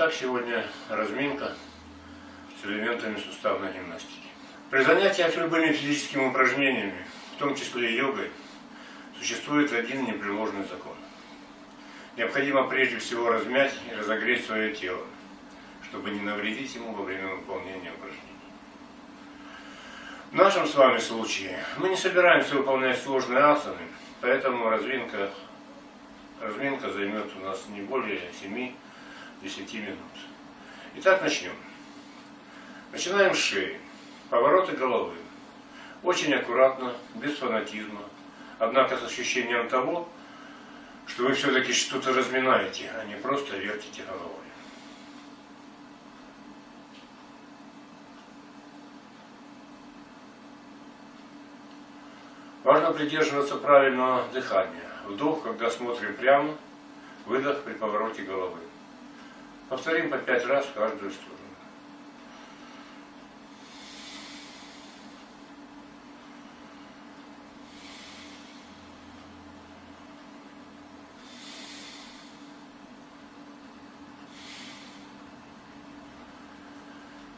Итак, сегодня разминка с элементами суставной гимнастики. При занятиях любыми физическими упражнениями, в том числе йогой, существует один непреложный закон. Необходимо прежде всего размять и разогреть свое тело, чтобы не навредить ему во время выполнения упражнений. В нашем с вами случае мы не собираемся выполнять сложные асаны, поэтому разминка, разминка займет у нас не более 7 10 минут. Итак, начнем. Начинаем с шеи. Повороты головы. Очень аккуратно, без фанатизма. Однако с ощущением того, что вы все-таки что-то разминаете, а не просто вертите головой. Важно придерживаться правильного дыхания. Вдох, когда смотрим прямо, выдох при повороте головы. Повторим по пять раз каждую сторону.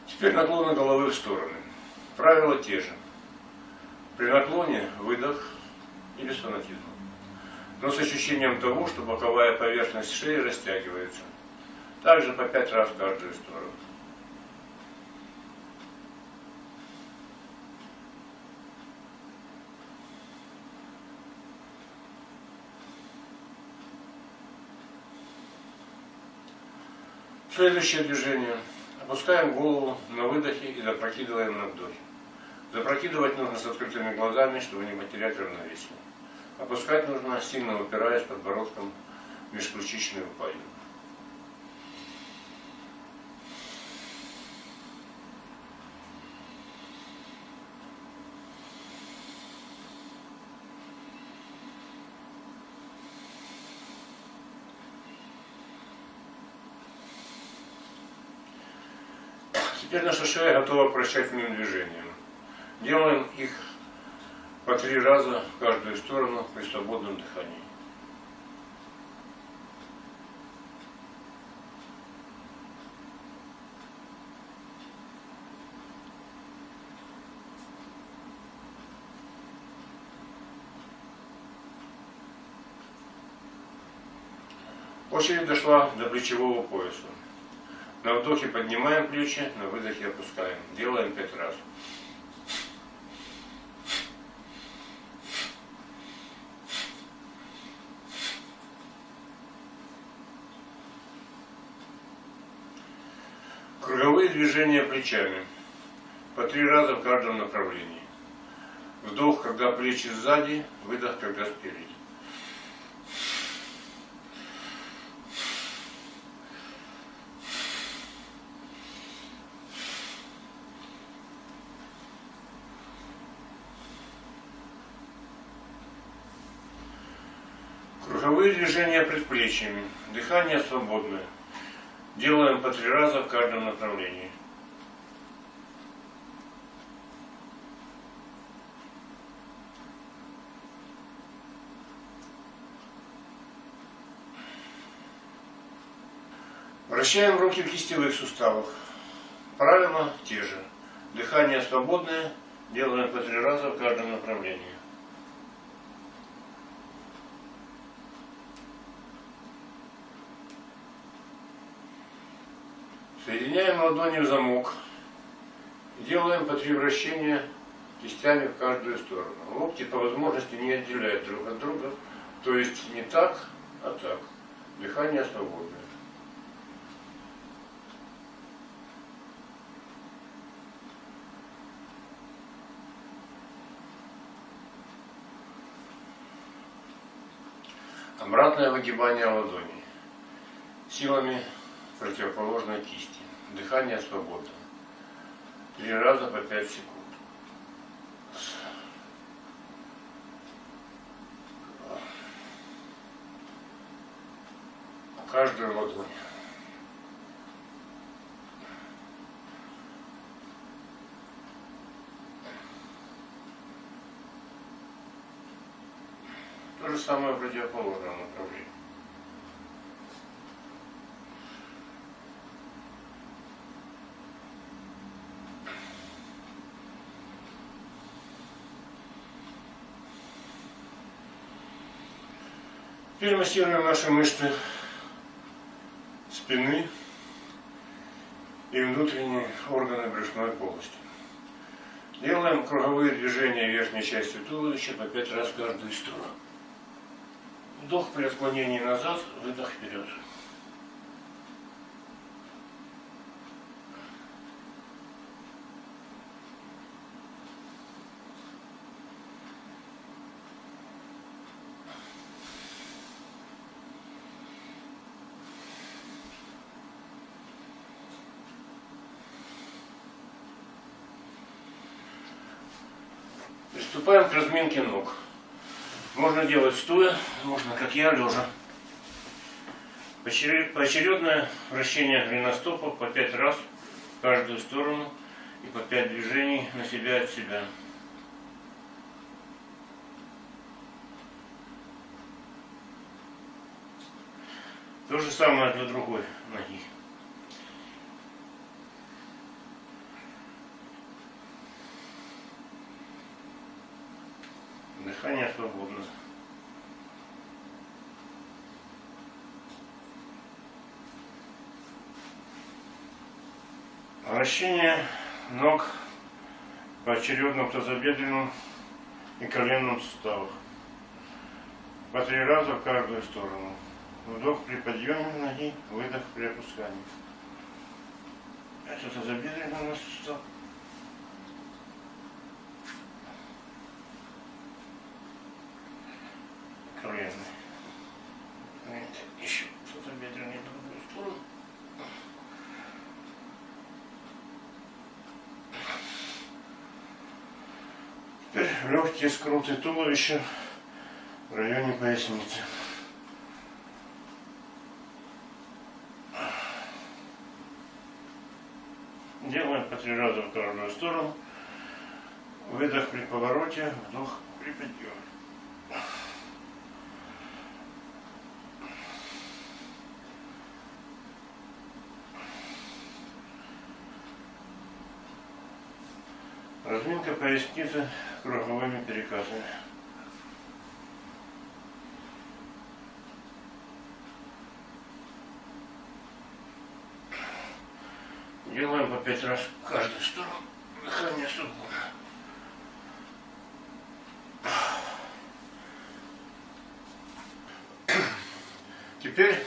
Теперь наклоны головы в стороны. Правила те же. При наклоне выдох и без фанатизма. Но с ощущением того, что боковая поверхность шеи растягивается. Также по пять раз в каждую сторону. Следующее движение. Опускаем голову на выдохе и запрокидываем на вдохе. Запрокидывать нужно с открытыми глазами, чтобы не потерять равновесие. Опускать нужно, сильно упираясь подбородком в межключичную упадину. Теперь наша шея готова к вращательным движениям. Делаем их по три раза в каждую сторону при свободном дыхании. Очередь дошла до плечевого пояса. На вдохе поднимаем плечи, на выдохе опускаем. Делаем пять раз. Круговые движения плечами. По три раза в каждом направлении. Вдох, когда плечи сзади, выдох, когда спереди. Движения предплечьями. Дыхание свободное. Делаем по три раза в каждом направлении. Вращаем руки в кистевых суставах. Правила те же. Дыхание свободное. Делаем по три раза в каждом направлении. Соединяем ладони в замок. Делаем по три вращения кистями в каждую сторону. Локти по возможности не отделяют друг от друга. То есть не так, а так. Дыхание свободное. Обратное выгибание ладоней. Силами противоположной кисти. Дыхание свободно. Три раза по пять секунд. Каждую ладонь. То же самое в противоположном направлении. Теперь массируем наши мышцы спины и внутренние органы брюшной полости. Делаем круговые движения верхней части туловища по 5 раз каждую сторону. Вдох при отклонении назад, выдох вперед. Приступаем к разминке ног. Можно делать стоя, можно, как я, лежа. Поочередное вращение голеностопа по 5 раз в каждую сторону и по 5 движений на себя от себя. То же самое для другой ноги. Дыхание свободно. Вращение ног поочередно в тазобедренном и коленном суставах. По три раза в каждую сторону. Вдох при подъеме ноги, выдох при опускании. Это тазобедренный сустав. Коленный. Еще тазобедренный в другую сторону. Теперь легкие скруты туловища в районе поясницы. Делаем по три раза в каждую сторону. Выдох при повороте, вдох при подъеме. Разминка поясницы круговыми перекатами. Делаем по пять раз в каждую сторону. Дыхание свободно. Теперь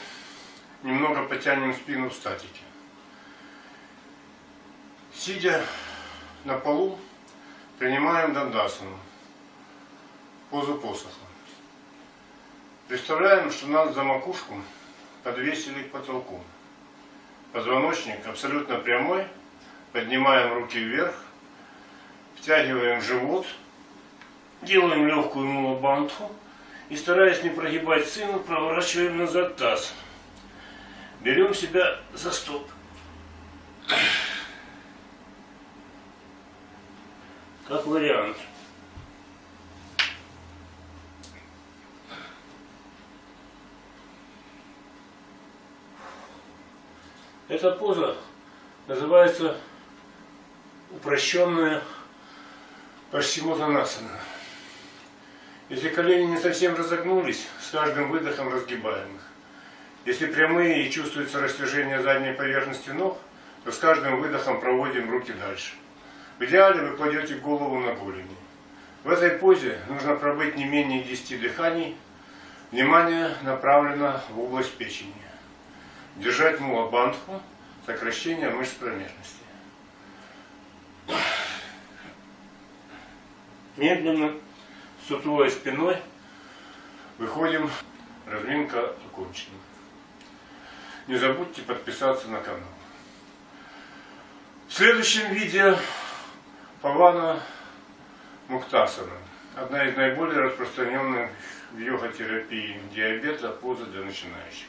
немного потянем спину в статике. Сидя на полу, Принимаем дандасану, позу посоха. Представляем, что нас за макушку подвесили к потолку. Позвоночник абсолютно прямой. Поднимаем руки вверх. Втягиваем живот. Делаем легкую мулабантху. И стараясь не прогибать спину, проворачиваем назад таз. Берем себя за стоп. Как вариант. Эта поза называется упрощенная Пашчимотанасана. Если колени не совсем разогнулись, с каждым выдохом разгибаем их. Если прямые и чувствуется растяжение задней поверхности ног, то с каждым выдохом проводим руки дальше. В идеале вы кладете голову на голени. В этой позе нужно пробыть не менее 10 дыханий. Внимание направлено в область печени. Держать мулабандху, сокращение мышц промежности. Медленно, сутулой спиной, выходим. Разминка окончена. Не забудьте подписаться на канал. В следующем видео Павана Муктасана. Одна из наиболее распространенных в йога-терапии диабета поза для начинающих.